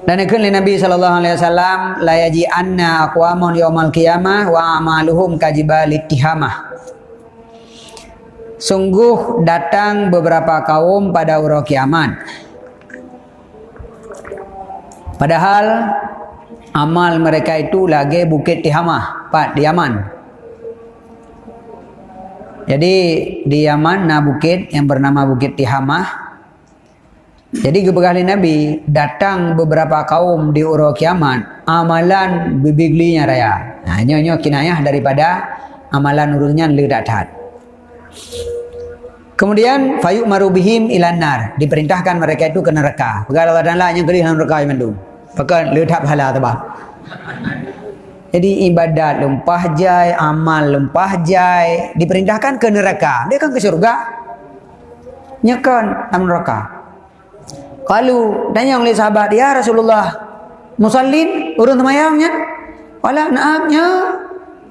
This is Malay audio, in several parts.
Dan ikut Nabi sallallahu alaihi wasallam la yaji anna aqwamun yaumal qiyamah wa amaluhum kajibal ittihamah. Sungguh datang beberapa kaum pada hari kiamat. Padahal amal mereka itu lagi bukit Tihamah, Pak di Yaman. Jadi di Yaman nah bukit yang bernama Bukit Tihamah jadi kebekali Nabi datang beberapa kaum di uro kiamat amalan bibiglinya raya. Nah ini nyo kinayah daripada amalan urusnya lebih datat. Kemudian fayuk marubihim ilanar diperintahkan mereka itu ke neraka. Pegala badan lah yang kerih neraka yang mendung. Pakai letak pahala tu bah. Jadi ibadat lempah jai, amal lempah jai diperintahkan ke neraka. Dia kan ke surga. Nyekan dalam neraka. Kalau tanya oleh sahabat dia Rasulullah musallin? Urun temayangnya wala naamnya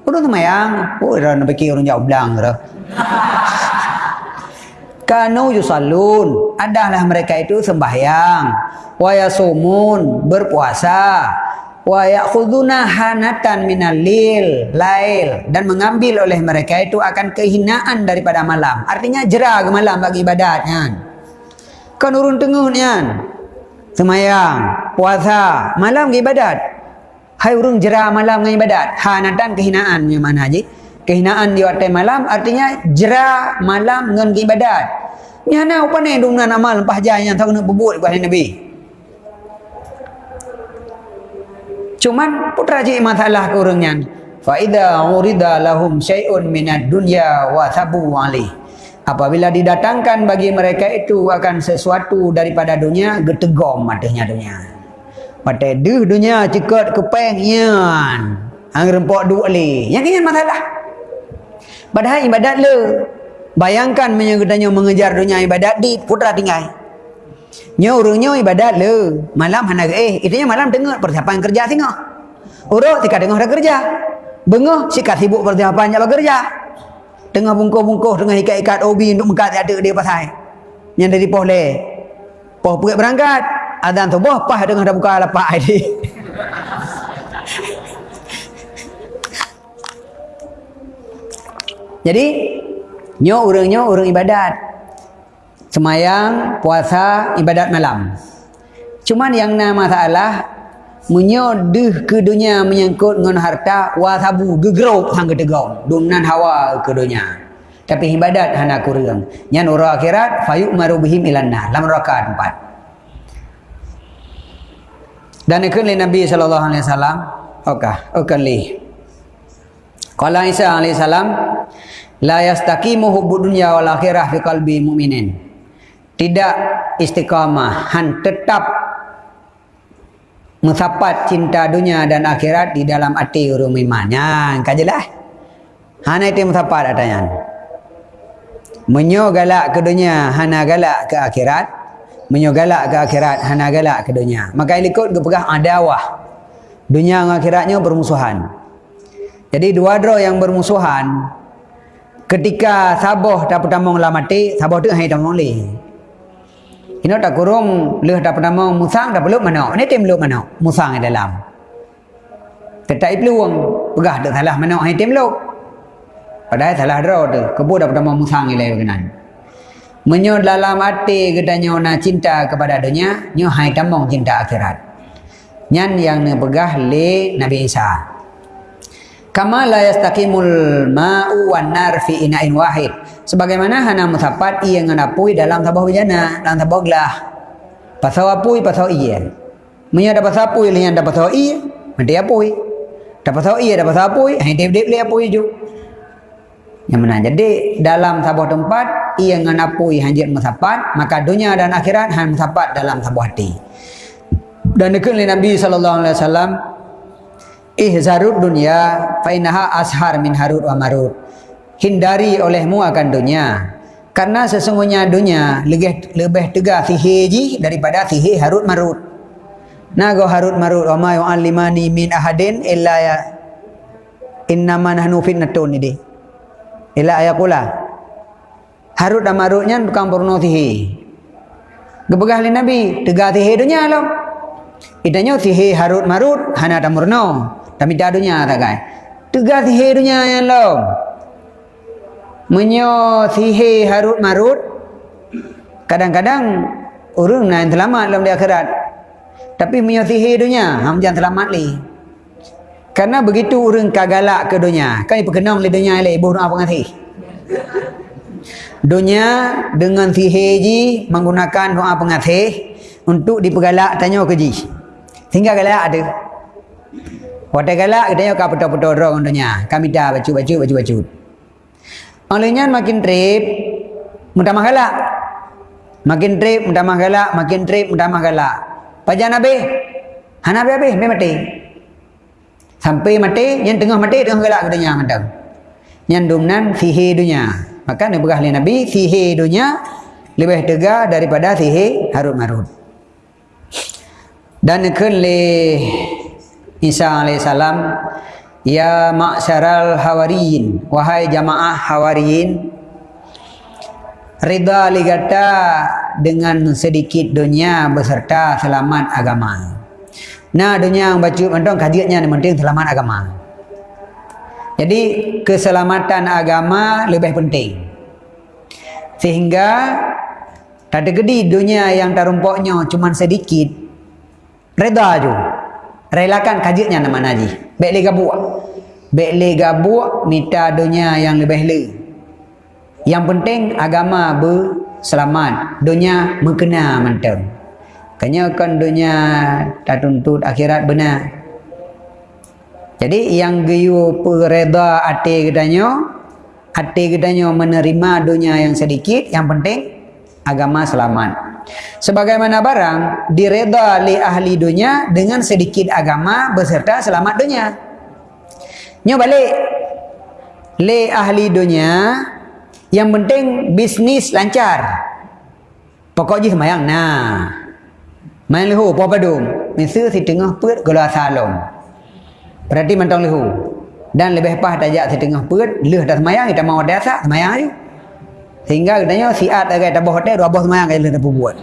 urun temayang. Oh dah nak fikir urun jauh belang dah kanu yusallun. Adalah mereka itu sembahyang. Wa yasumun. Berpuasa. Wa ya'khuduna hanatan minal lil. Lail. Dan mengambil oleh mereka itu akan kehinaan daripada malam. Artinya jerah ke malam bagi ibadatnya kan urun tengah ni kan? Semayang puasa malam ke ibadat? Hai urun jerah malam dengan ibadat. Hanatan kehinaan punya mana je. Kehinaan di waktu malam artinya jerah malam dengan ibadat. Ni hana apa ni? Dung nan amal empah yang tahu nak bubut buat nabi. Cuman putra je masalah ke orangnya fa idza urida lahum syai'un minad dunya wa sabu alaihi apabila didatangkan bagi mereka itu akan sesuatu daripada dunia getegom matanya dunia. Mata duh dunia cekat kepengnya hang rempok dua li yang ini masalah padahal ibadat le. Bayangkan menyegedanya mengejar dunia ibadat di putra tinggal. Nya urungnya ibadat le. Malam hana eh itunya malam dengar persiapan kerja tengah urut tika dengar dah kerja. Bengah sikat sibuk persiapan jalan kerja Tengah bungkuh-bungkuh dengan ikat-ikat obi untuk mengkat ada dia pasal. Yang dari poh le. Poh pergi berangkat. Adan tu boh pah dengan dah buka lapak ini. Jadi nyo urang-nyo urang ibadat. Semayang, puasa, ibadat malam. Cuman yang nama masalah menyodeh ke dunia menyangkut dengan harta wasabu gegerok sang gedegong dumnan hawa ke dunia. Tapi ibadat hana kurang. Nyan ura akhirat fayuk marubihim ilanna lam rakaat empat dan ikut li Nabi sallallahu alaihi wasallam okah okah li. Qala Isa alaihi salam la yastaqimu hubbud dunya wal akhirah fi qalbi mu'minin. Tidak istiqamah han tetap mensapat cinta dunia dan akhirat di dalam hati orang imannya kajilah hana itu mensapat adanya menyo galak ke dunia hana galak ke akhirat? Menyo galak ke akhirat hana galak ke dunia? Maka ikut ke pegah adawah dunia dan akhiratnya bermusuhan. Jadi dua dro yang bermusuhan ketika saboh tak pertama mati saboh tu hai tak boleh ini tak kurung leh tak pernah mau musang tak perlu mana. Ini tim lu mana? Musang di dalam. Tetai peluang. Pegah tak salah mana hai tim lu. Padahal salah draw tu. Kebu dah pernah mau musang ilai kenan. Menyo dalam hati kita nyona cinta kepada dunia, nyo hai tamong cinta akhirat. Nyan yang ne pegah le Nabi Isa. Kama la yastaqimul ma'u wan nar fi ina'in wahid. Sebagaimana hana musapat ia nganapui dalam tabah bejana, dalam tabah gelah. Pasal apui pasal iya. Munya dapat sapui lian dapat pasal iya, mesti apui. Dapat pasal iya dapat pasal apui, hai dep dep le apui ju. Yang mana jadi dalam tabah tempat ia nganapui hanjir musapat, maka dunia dan akhirat han musapat dalam tabah hati. Dan dekat Nabi sallallahu alaihi wasallam ihzarud dunia fainaha ashar min harud wa marud. Hindari olehmu akan dunia karena sesungguhnya dunia lebih lebih tegah sihir daripada sihir harut marut nago harut marut wa ma yu'allimani min ahadin illa ya innama nahnu fitnatun ini. Illa ayaqula harut dan marutnya bukan purno sihir gebegah nabi tegah sihir dunia lah Itanya sihir harut marut hana tamurno. Tapi tak dunia tak kai. Tegas sihir dunia yang lo. Menyo sihir harut marut. Kadang-kadang orang nak selamat dalam di akhirat. Tapi menyo sihir dunia, ham jangan selamat li. Karena begitu orang kagalak ke dunia. Kan perkenang le dunia le ibu apa ngasih. Dunia dengan sihir ji menggunakan doa pengasih untuk dipergalak tanya ke ji. Sehingga galak ada. Waktu galak kita tanya kau betul-betul orang dunia. Kami dah baju-baju baju-baju. Olehnya makin trip mudah galak. Makin trip mudah galak, makin trip mudah galak. Pajan Nabi. Hanabi habis, mati. Sampai mati, yang tengah mati tengah galak dunia mandang. Yang dumnan sihir dunia. Maka Nabi berah Nabi sihir dunia lebih tegak daripada sihir harut marut. Dan ikut le Isa alaihissalam Ya ma'syaral hawariyin Wahai jamaah hawariyin Rida ligata dengan sedikit dunia beserta selamat agama. Nah dunia yang baca mentong kajiannya yang penting selamat agama. Jadi keselamatan agama lebih penting. Sehingga tak ada gede dunia yang tarumpoknya cuma sedikit. Reda je. Relakan kajiannya nama naji. Buat. Baik lega buat minta dunia yang lebih le. Yang penting agama berselamat. Dunia mengenal mentang. Kanya kan dunia tak tuntut akhirat benar. Jadi yang geyu pereda hati katanya, hati katanya menerima dunia yang sedikit, yang penting agama selamat. Sebagaimana barang direda li ahli dunia dengan sedikit agama beserta selamat dunia. Nyo balik li ahli dunia yang penting bisnis lancar. Pokoknya semayang. Nah, Main lehu apa padum? Misal si tengah put gula salom. Berarti mentang lehu. Dan lebih pas tajak si tengah put, leh dah semayang, kita mau desa, semayang aja. Sehingga katanya si at agak tabah hotel, dua bos semayang, kita dah buat.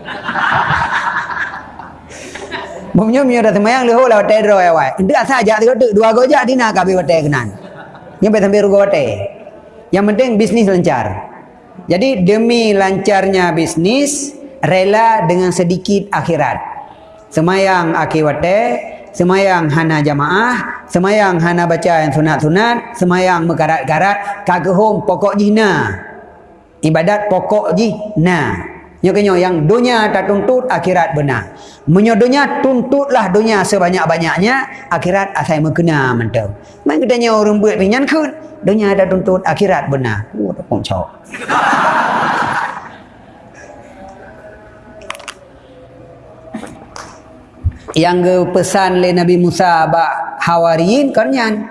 Bumnya mio dah semayang lehu lah hotel roh ya wai. Itu asal ajak tiga tu, dua gojak di nak kabi hotel kenan. Yang sampai rugo hotel. Yang penting bisnis lancar. Jadi demi lancarnya bisnis, rela dengan sedikit akhirat semayang akiwate, semayang hana jamaah, semayang hana baca yang sunat-sunat, semayang mekarat-karat, kagehum pokok jina. Ibadat pokok jina. Nyokenyo yang dunia tak tuntut akhirat benar. Menyo dunia tuntutlah dunia sebanyak-banyaknya akhirat asai mengkena mentau. Main katanya orang buat pinyan kun. Dunia tak tuntut akhirat benar. Oh, tak pun cok yang ke pesan le Nabi Musa ba hawariin kanyan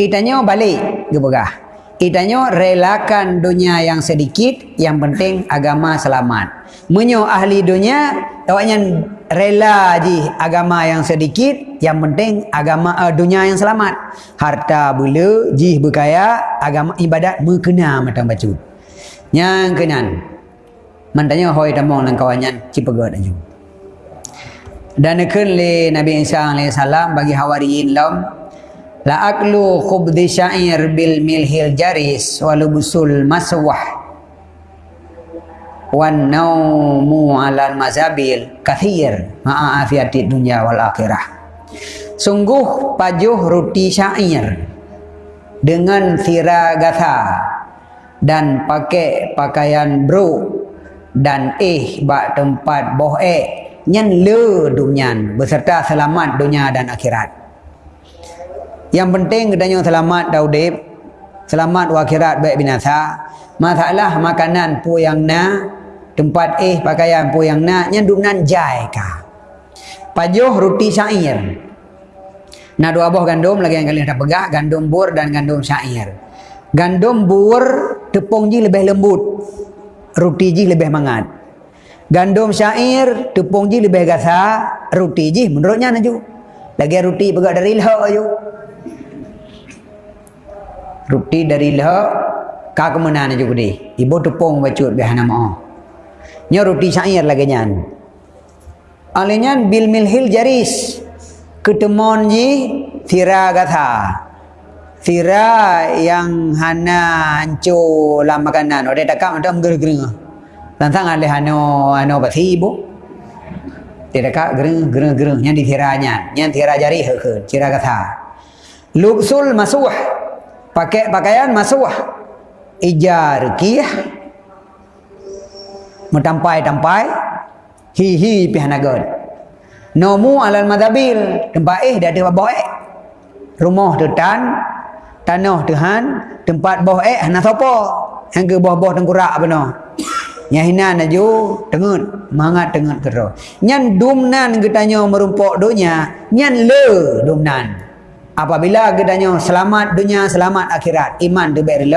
itanya balik ke begah itanya relakan dunia yang sedikit yang penting agama selamat. Menyo ahli dunia tawanya rela ji agama yang sedikit yang penting agama uh, dunia yang selamat. Harta bulu ji berkaya agama ibadat berkena macam bacut yang kenan mantanya hoi tamong nang kawanyan cipegat aja. Dan kelli Nabi Isa alaihi salam bagi hawariyin lam la aklu khubdi syair bil milhil jaris walubusul maswah. Wan naumu ala mazabil kathir. Ma'a afiati dunya wal akhirah. Sungguh pajuh roti syair dengan siragatha dan pakai pakaian bro dan eh bak tempat boh eh nyan le dunyan beserta selamat dunia dan akhirat yang penting kedanya selamat daudib. Selamat akhirat baik binasa. Masalah makanan pu yang na tempat eh pakaian pu yang na nyan dumnan jai ka pajuh roti syair. Na dua buah gandum lagi yang kalian dah pegah gandum bur dan gandum syair. Gandum bur tepung ji lebih lembut. Roti ji lebih mangat. Gandum syair tepung ji lebih gasa roti ji menurutnya naju. Lagi roti pegak dari lha ayo. Roti dari lha ka ke mana naju gede. Ibu tepung bacut biar nama. Nya roti syair lagi nyan. Alinyan bil milhil jaris. Ketemon ji tira kata. Tira yang hana ancu lam makanan. Ode takam ada menggereng-gereng. Tantang alih hano hano bati ibu. Tidak kak gereng gereng gereng yang ditiranya, yang tira jari heke, tira kata. Luksul masuh, pakai pakaian masuh, ijar kiyah, mentampai-tampai. Hi-hi pihanagon nomu alal madabil. Tempat eh dah ada bawah eh. Rumah tu tan tanah tuhan tempat bawah eh hana sopo. Yang ke bawah-bawah tengkurak apa no. Nyahina naju tengut mangat tengut kero nyan dumnan getanya merumpok dunia nyan le dumnan apabila getanya selamat dunia selamat akhirat. Iman tu baik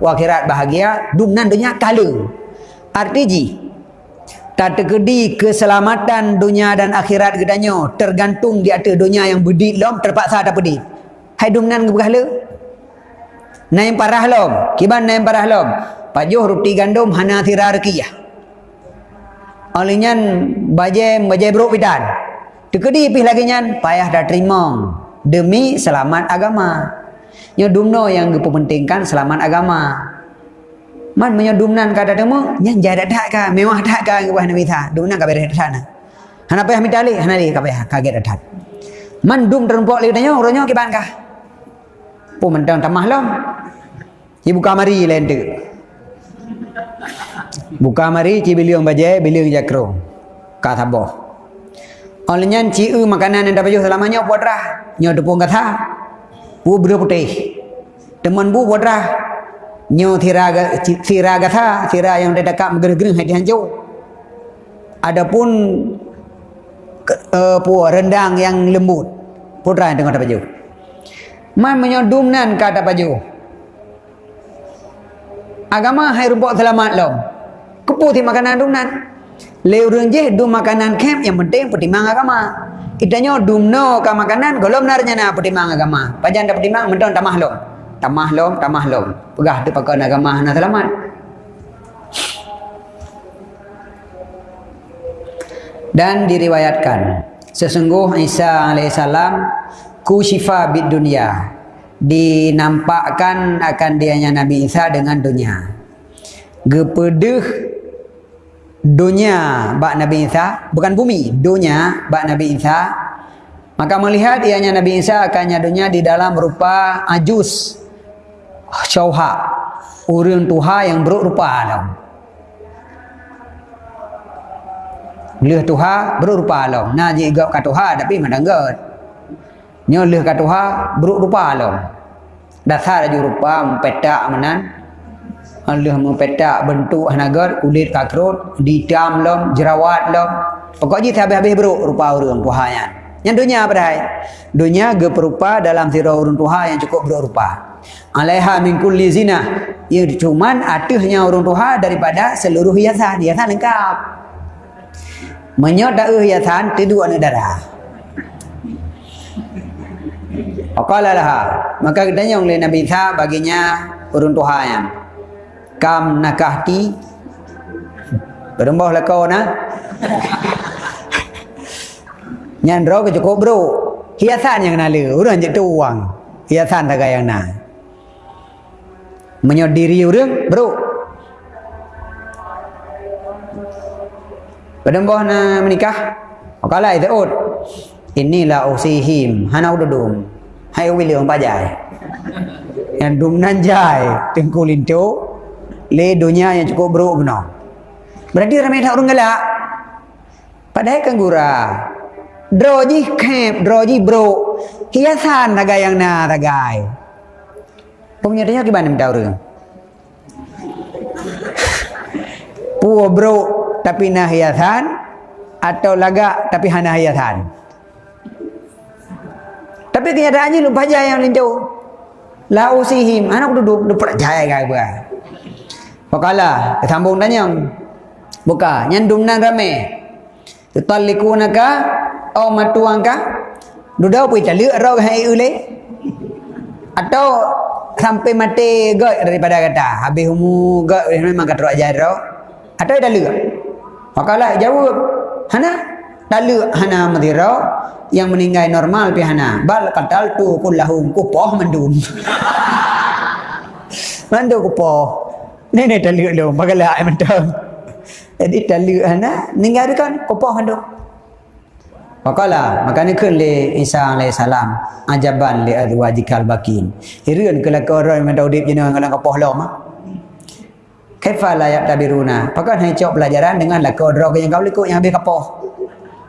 wa akhirat bahagia dumnan dunia kala. Arti tak terkedi keselamatan dunia dan akhirat gedanya tergantung di atas dunia yang bedit lom terpaksa tak pedit. Hai dumnan ke berhala? Naim parah lom. Kiban naim parah lom. Pajuh roti gandum hana tira rekiyah olehnya baje baje bro pidan terkedi pih lagi nyan payah dah terima demi selamat agama. Nya dumno yang dipentingkan selamat agama. Man menyo dumnan ka datamu nyan jada dak ka mewah dak ka ngubah nabi tha? Dumnan ka bere sana hana payah mitali hana li ka payah kaget dak man dum terempok li tanyo ronyo ki ban ka pu mentang tamah lom. Ibu kamari lain tu. Buka mari ci biliong baje biliong jakro. Ka thabo oleh nyan ci makanan yang dapat selamanya putra nyo tepung kata pu bro putih. Teman bu putra nyo tiraga tiraga tha tira yang dia dekat gereng-gereng hati hancur. Adapun uh, pu rendang yang lembut putra yang tengok baju. Man menyodum nan kata baju. Agama hai rumput selamat lo kepu ti makanan dum nan. Leu reung je dum makanan kem yang penting pertimang agama itanya dum no ka makanan golom narnya na pertimang agama pajan dapat pertimang mentong tamah lo tamah lom tamah lom. Pegah tu pakai agama nak selamat. Dan diriwayatkan sesungguh Isa alaihissalam ku syifa bid dunia. Dinampakkan akan dianya Nabi Isa dengan dunia. Gepedeh dunia bak Nabi Isa bukan bumi. Dunia bak Nabi Isa. Maka melihat ianya Nabi Isa akannya dunia di dalam rupa ajus. Syauha. Urang tuha yang berupa alam leh tuha berupa alam na je gap ka tuha tapi madanggat nyo leh ka tuha berupa alam dasar ju rupa mempetak menan Allah mempetak bentuk hanagar kulit kakrut di dam lom jerawat lom pokoknya habis-habis beruk rupa urang tuha yang. Yang dunia apa dah? Dunia geperupa dalam sirah urun tuha yang cukup berupa alaiha min kulli zina. Ya cuman atuhnya urung tuha daripada seluruh hiasan. Hiasan lengkap. Menyot dah hiasan tidur anak darah. Aqala laha. Maka katanya oleh Nabi Isa baginya urun tuha yang kam nakahti berembah lah kau na nyandro ke cukup bro? Hiasan yang kenali urang je tu uang hiasan tak yang na menyodiri orang bro. Pada mbah na menikah makala itu ut inilah usihim. Hana ududum hai wili orang pajai yang dum nanjai tengkulin tu le dunia yang cukup bro benar berarti ramai tak orang galak padahal kan gura droji kep droji bro hiasan tagai yang na tagai Pemenyatanya gimana minta orang? Puwa bro tapi nah hiasan atau laga tapi hana hiasan. Tapi kenyataannya lupa jaya yang linjau. La usihim, anak duduk duduk jaya gaya gua. Pakala, sambung tanya. Buka, nyandum nan rame. Tutallikunaka au matuangka? Dudau pui calik rau hai ule. Atau sampai mati gak daripada kata habis umur gak memang kata ajar ro atau dah lega makalah jawab hana Talu hana madira yang meninggal normal pi hana. Bal qatal tu kullahum kupoh mendun. Mandu kupoh. Ni talu lu bagala ai mentang. Jadi talu hana ninggal kan kupoh mandu. Wakala makanya kun le Isa alaihi salam ajaban li azwajikal bakin. Hireun kala ko orang yang daudip jeneng ngalang kupoh lom. Kaifa la yaktabiruna? Pakai hai cok pelajaran dengan lakon roh yang kau likut yang habis kapoh.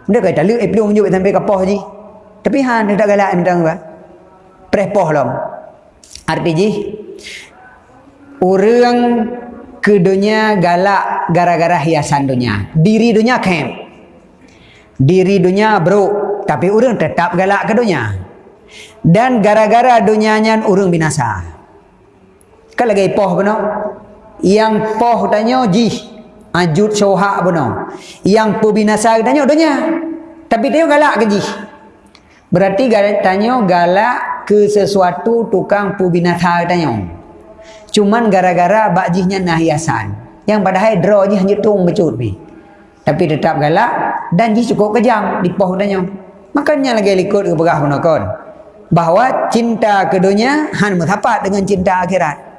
Dia kata lu eh pelung juga sampai kapoh ji. Tapi han dia tak galak mentang ba. Prepoh lom. Arti ji orang ke dunia galak gara-gara hiasan dunia. Diri dunia kem. Diri dunia bro, tapi orang tetap galak ke dunia. Dan gara-gara dunianya orang binasa. Kalau lagi poh benar, yang poh tanya ji ajut soha benar yang pebinasa tanya donya tapi dia galak ke ji berarti tanya galak ke sesuatu tukang pebinasa tanya cuman gara-gara bakjihnya nahiasan yang padahal draw ji hanya tung becut bi tapi tetap galak dan ji cukup kejam di poh tanya makanya lagi likut ke berah penakon bahawa cinta keduanya han mutapat dengan cinta akhirat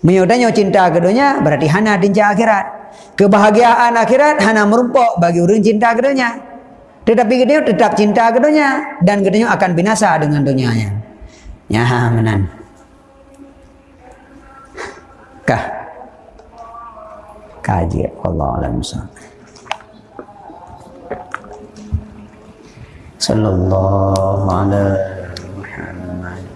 Menyodanya cinta keduanya berarti hana cinta akhirat. Kebahagiaan akhirat hana merumpok bagi orang cinta keduanya. Tetapi kedua tetap cinta keduanya dan kedua akan binasa dengan dunianya. Ya menan kah kaji Allah alam sallallahu ala muhammad.